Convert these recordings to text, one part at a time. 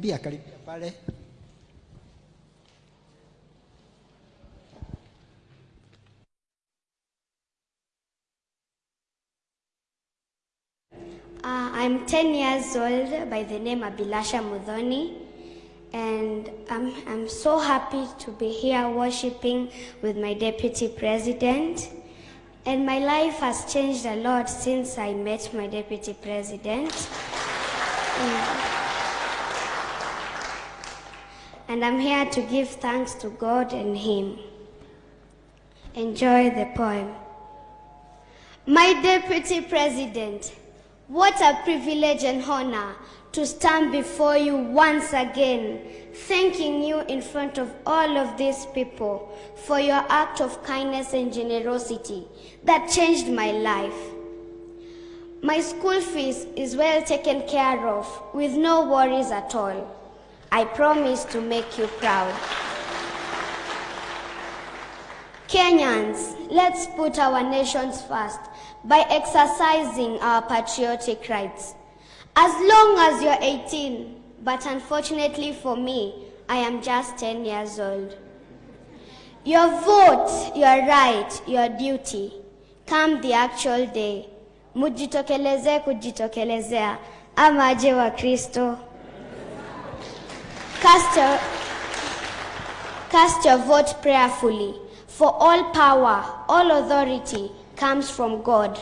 karibia karibia pale. Uh, I'm 10 years old by the name Abilasha Mudhoni, and I'm, I'm so happy to be here worshiping with my deputy president. And my life has changed a lot since I met my deputy president. Mm. And I'm here to give thanks to God and him. Enjoy the poem. My deputy president, what a privilege and honor to stand before you once again, thanking you in front of all of these people for your act of kindness and generosity that changed my life. My school fees is well taken care of with no worries at all. I promise to make you proud. Kenyans, let's put our nations first by exercising our patriotic rights. As long as you're 18, but unfortunately for me, I am just 10 years old. Your vote, your right, your duty, come the actual day. Mujitokeleze kujitokelezea, ama aje wa Kristo. Cast your, cast your vote prayerfully, for all power, all authority comes from God.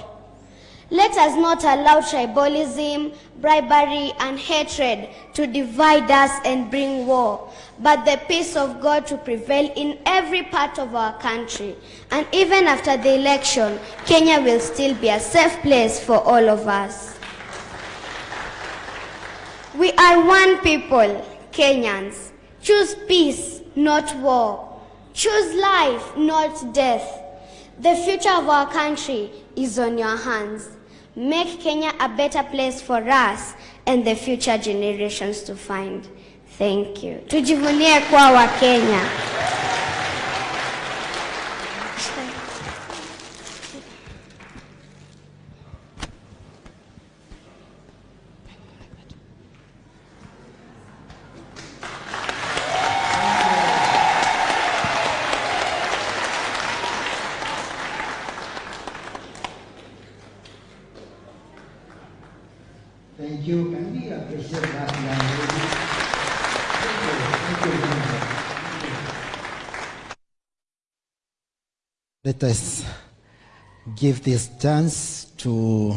Let us not allow tribalism, bribery, and hatred to divide us and bring war, but the peace of God to prevail in every part of our country. And even after the election, Kenya will still be a safe place for all of us. We are one people, Kenyans. Choose peace, not war. Choose life, not death. The future of our country is on your hands. Make Kenya a better place for us and the future generations to find. Thank you. Tujivunie kuwa wa Kenya. Thank you. Can we appreciate that. Thank you. Thank you. Let us give this chance to